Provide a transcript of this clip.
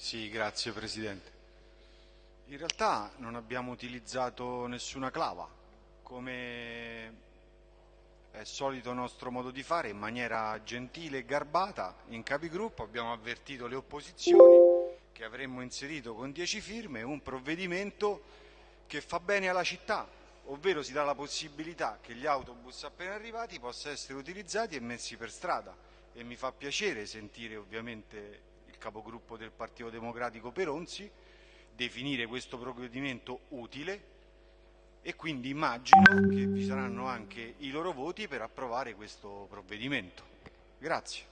Sì, grazie Presidente. In realtà non abbiamo utilizzato nessuna clava, come è solito nostro modo di fare, in maniera gentile e garbata, in capigruppo abbiamo avvertito le opposizioni che avremmo inserito con 10 firme un provvedimento che fa bene alla città, ovvero si dà la possibilità che gli autobus appena arrivati possano essere utilizzati e messi per strada e mi fa piacere sentire ovviamente capogruppo del Partito Democratico Peronzi definire questo provvedimento utile e quindi immagino che vi saranno anche i loro voti per approvare questo provvedimento. Grazie.